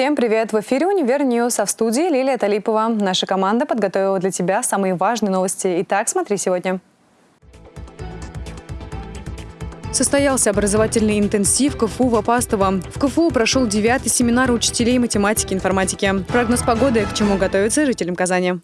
Всем привет! В эфире «Универ Ньюс», а в студии Лилия Талипова. Наша команда подготовила для тебя самые важные новости. Итак, смотри сегодня. Состоялся образовательный интенсив КФУ в Апастово. В КФУ прошел девятый семинар учителей математики и информатики. Прогноз погоды, к чему готовиться жителям Казани.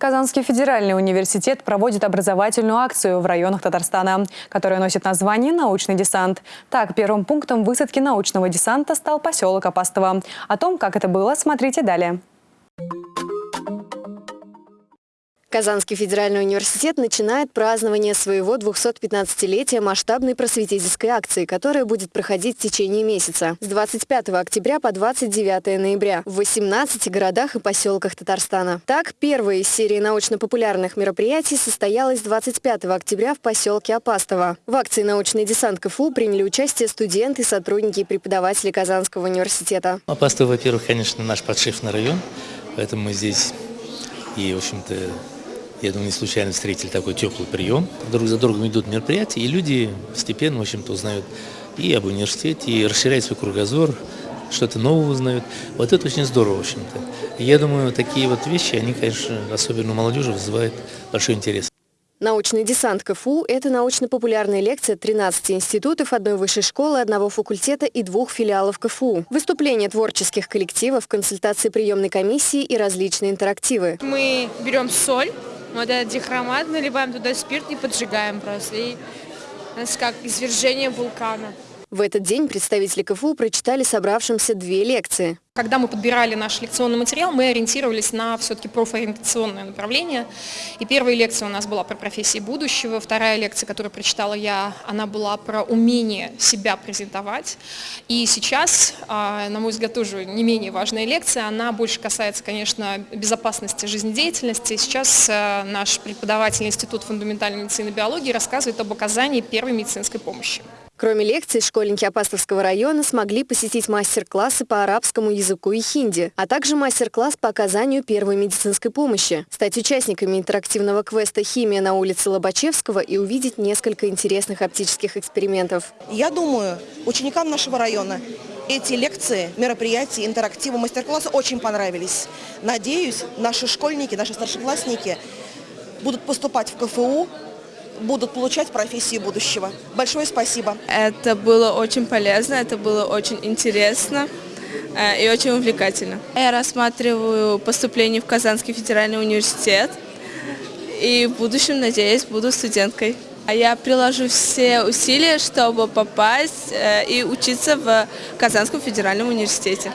Казанский федеральный университет проводит образовательную акцию в районах Татарстана, которая носит название «Научный десант». Так, первым пунктом высадки научного десанта стал поселок Апастово. О том, как это было, смотрите далее. Казанский федеральный университет начинает празднование своего 215-летия масштабной просветительской акции, которая будет проходить в течение месяца с 25 октября по 29 ноября в 18 городах и поселках Татарстана. Так, первая из серии научно-популярных мероприятий состоялась 25 октября в поселке Апастово. В акции «Научный десант КФУ» приняли участие студенты, сотрудники и преподаватели Казанского университета. Апастово, во-первых, конечно, наш подшефный район, поэтому мы здесь и, в общем-то, я думаю, не случайно встретили такой теплый прием. Друг за другом идут мероприятия, и люди постепенно, в общем-то, узнают и об университете, и расширяют свой кругозор, что-то новое узнают. Вот это очень здорово, в общем-то. Я думаю, такие вот вещи, они, конечно, особенно у молодежи вызывают большой интерес. Научный десант КФУ – это научно-популярная лекция 13 институтов, одной высшей школы, одного факультета и двух филиалов КФУ. Выступления творческих коллективов, консультации приемной комиссии и различные интерактивы. Мы берем соль, вот этот дихромат, наливаем туда спирт и поджигаем просто. И у нас как извержение вулкана. В этот день представители КФУ прочитали собравшимся две лекции. Когда мы подбирали наш лекционный материал, мы ориентировались на все-таки профориентационное направление. И первая лекция у нас была про профессии будущего, вторая лекция, которую прочитала я, она была про умение себя презентовать. И сейчас, а, на мой взгляд, тоже не менее важная лекция, она больше касается, конечно, безопасности жизнедеятельности. Сейчас а, наш преподаватель Института фундаментальной медицины и биологии рассказывает об оказании первой медицинской помощи. Кроме лекций, школьники Апастовского района смогли посетить мастер-классы по арабскому языку и хинди, а также мастер-класс по оказанию первой медицинской помощи, стать участниками интерактивного квеста «Химия» на улице Лобачевского и увидеть несколько интересных оптических экспериментов. Я думаю, ученикам нашего района эти лекции, мероприятия, интерактивы, мастер-классы очень понравились. Надеюсь, наши школьники, наши старшеклассники будут поступать в КФУ будут получать профессии будущего. Большое спасибо. Это было очень полезно, это было очень интересно и очень увлекательно. Я рассматриваю поступление в Казанский федеральный университет и в будущем, надеюсь, буду студенткой. А я приложу все усилия, чтобы попасть э, и учиться в Казанском федеральном университете.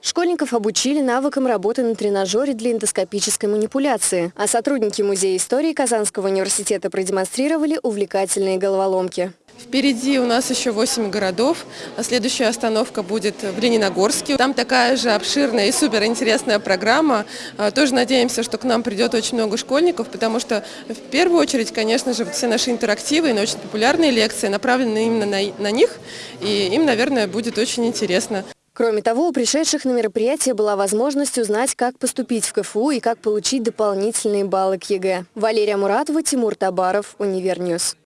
Школьников обучили навыкам работы на тренажере для эндоскопической манипуляции, а сотрудники Музея истории Казанского университета продемонстрировали увлекательные головоломки. Впереди у нас еще 8 городов, а следующая остановка будет в Лениногорске. Там такая же обширная и суперинтересная программа. А, тоже надеемся, что к нам придет очень много школьников, потому что в первую очередь, конечно же, все наши интерактивы и научно-популярные лекции направлены именно на, на них, и им, наверное, будет очень интересно. Кроме того, у пришедших на мероприятие была возможность узнать, как поступить в КФУ и как получить дополнительные баллы к ЕГЭ. Валерия Муратова, Тимур Табаров, Univer News.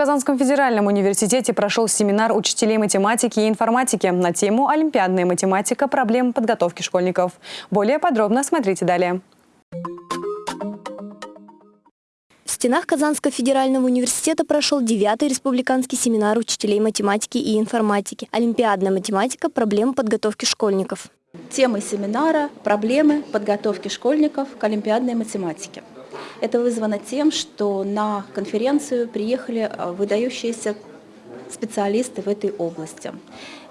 Казанском федеральном университете прошел семинар учителей математики и информатики на тему «Олимпиадная математика. Проблемы подготовки школьников». Более подробно смотрите далее. стенах Казанского федерального университета прошел девятый республиканский семинар учителей математики и информатики «Олимпиадная математика. Проблемы подготовки школьников». Темой семинара – проблемы подготовки школьников к олимпиадной математике. Это вызвано тем, что на конференцию приехали а, выдающиеся специалисты в этой области.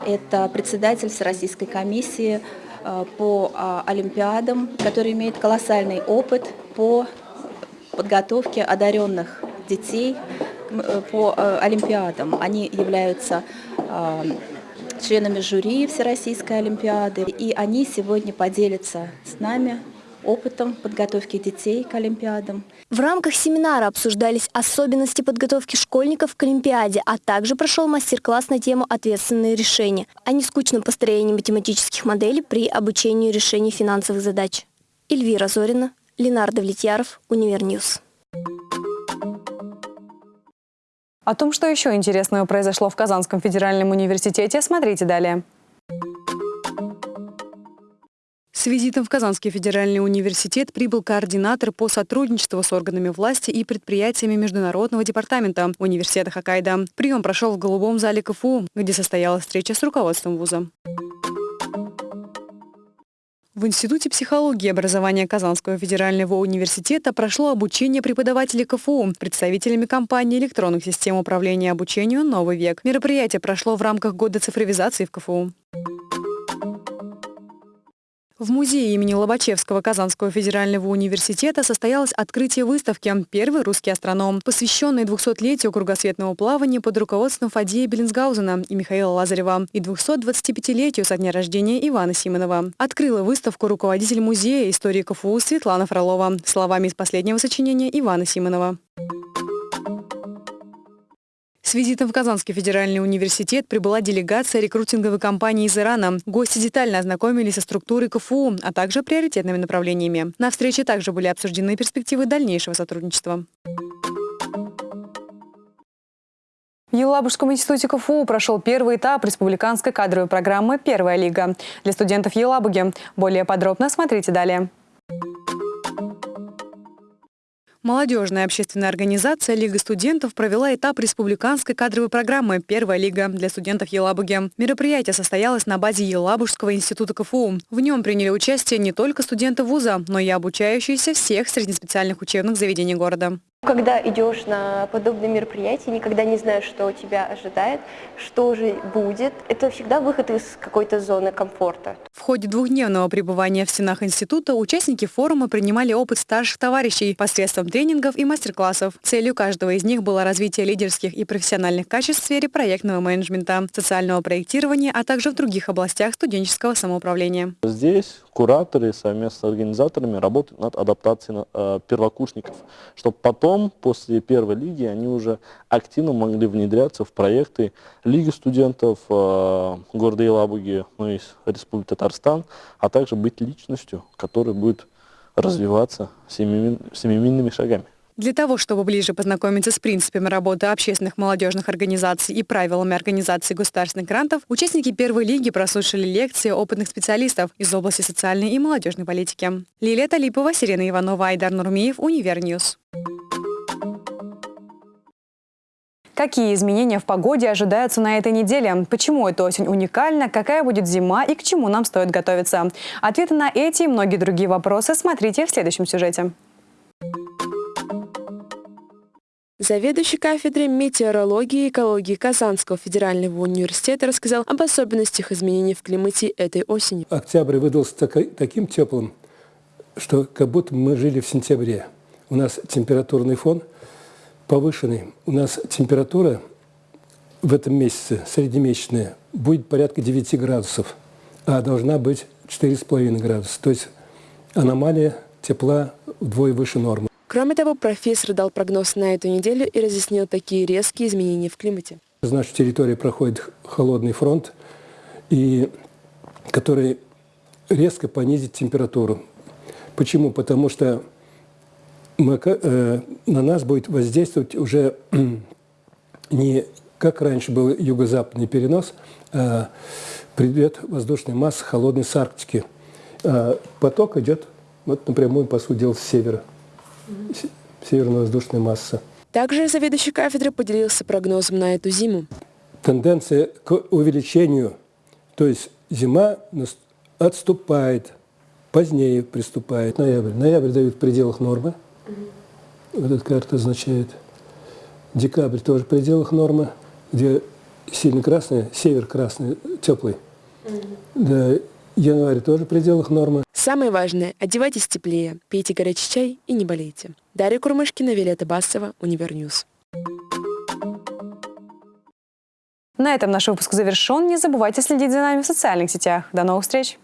Это председатель Всероссийской комиссии а, по а, олимпиадам, который имеет колоссальный опыт по подготовки одаренных детей э, по э, олимпиадам. Они являются э, членами жюри Всероссийской Олимпиады, и они сегодня поделятся с нами опытом подготовки детей к Олимпиадам. В рамках семинара обсуждались особенности подготовки школьников к Олимпиаде, а также прошел мастер-класс на тему «Ответственные решения» о нескучном построении математических моделей при обучении решений финансовых задач. Эльвира Зорина, Ленар Давлетьяров, Univer News. О том, что еще интересного произошло в Казанском федеральном университете, смотрите далее. С визитом в Казанский федеральный университет прибыл координатор по сотрудничеству с органами власти и предприятиями Международного департамента университета Хоккайдо. Прием прошел в голубом зале КФУ, где состоялась встреча с руководством вуза. В Институте психологии и образования Казанского федерального университета прошло обучение преподавателей КФУ представителями компании электронных систем управления обучению «Новый век». Мероприятие прошло в рамках года цифровизации в КФУ. В музее имени Лобачевского Казанского федерального университета состоялось открытие выставки «Первый русский астроном», посвященной 200-летию кругосветного плавания под руководством Фадея Беллинсгаузена и Михаила Лазарева и 225-летию со дня рождения Ивана Симонова. Открыла выставку руководитель музея истории КФУ Светлана Фролова словами из последнего сочинения Ивана Симонова. С визитом в Казанский федеральный университет прибыла делегация рекрутинговой компании из Ирана. Гости детально ознакомились со структурой КФУ, а также приоритетными направлениями. На встрече также были обсуждены перспективы дальнейшего сотрудничества. В Елабужском институте КФУ прошел первый этап республиканской кадровой программы «Первая лига» для студентов Елабуги. Более подробно смотрите далее. Молодежная общественная организация «Лига студентов» провела этап республиканской кадровой программы «Первая лига» для студентов Елабуги. Мероприятие состоялось на базе Елабужского института КФУ. В нем приняли участие не только студенты вуза, но и обучающиеся всех среднеспециальных учебных заведений города. Когда идешь на подобные мероприятия, никогда не знаешь, что тебя ожидает, что же будет. Это всегда выход из какой-то зоны комфорта. В ходе двухдневного пребывания в стенах института участники форума принимали опыт старших товарищей посредством тренингов и мастер-классов. Целью каждого из них было развитие лидерских и профессиональных качеств в сфере проектного менеджмента, социального проектирования, а также в других областях студенческого самоуправления. Здесь кураторы совместно с организаторами работают над адаптацией э, первокурсников, чтобы потом, после первой лиги, они уже активно могли внедряться в проекты Лиги студентов э, города Елабуги, ну и Республики Татарстан, а также быть личностью, которая будет развиваться семимильными шагами. Для того, чтобы ближе познакомиться с принципами работы общественных молодежных организаций и правилами организации государственных грантов, участники первой лиги прослушали лекции опытных специалистов из области социальной и молодежной политики. Лилия Талипова, Сирена Иванова, Айдар Нурмиев, Univer News. Какие изменения в погоде ожидаются на этой неделе? Почему эта осень уникальна? Какая будет зима и к чему нам стоит готовиться? Ответы на эти и многие другие вопросы смотрите в следующем сюжете. Заведующий кафедрой метеорологии и экологии Казанского федерального университета рассказал об особенностях изменений в климате этой осенью. Октябрь выдался таким теплым, что как будто мы жили в сентябре. У нас температурный фон повышенный. У нас температура в этом месяце, среднемесячная, будет порядка 9 градусов, а должна быть 4,5 градуса. То есть аномалия тепла вдвое выше нормы. Кроме того, профессор дал прогноз на эту неделю и разъяснил такие резкие изменения в климате. С нашей территории проходит холодный фронт, и, который резко понизит температуру. Почему? Потому что мы, э, на нас будет воздействовать уже не как раньше был юго-западный перенос, а придет воздушная масса холодной с Арктики. А поток идет вот напрямую, по сути дела, с севера северно-воздушная масса. Также заведующий кафедры поделился прогнозом на эту зиму. Тенденция к увеличению, то есть зима отступает, позднее приступает. Ноябрь. Ноябрь дают в пределах нормы. Вот эта карта означает. Декабрь тоже в пределах нормы, где сильно красный, север красный, теплый. Да, январь тоже в пределах нормы. Самое важное – одевайтесь теплее, пейте горячий чай и не болейте. Дарья Курмышкина, Виолетта Басова, Univer News. На этом наш выпуск завершен. Не забывайте следить за нами в социальных сетях. До новых встреч!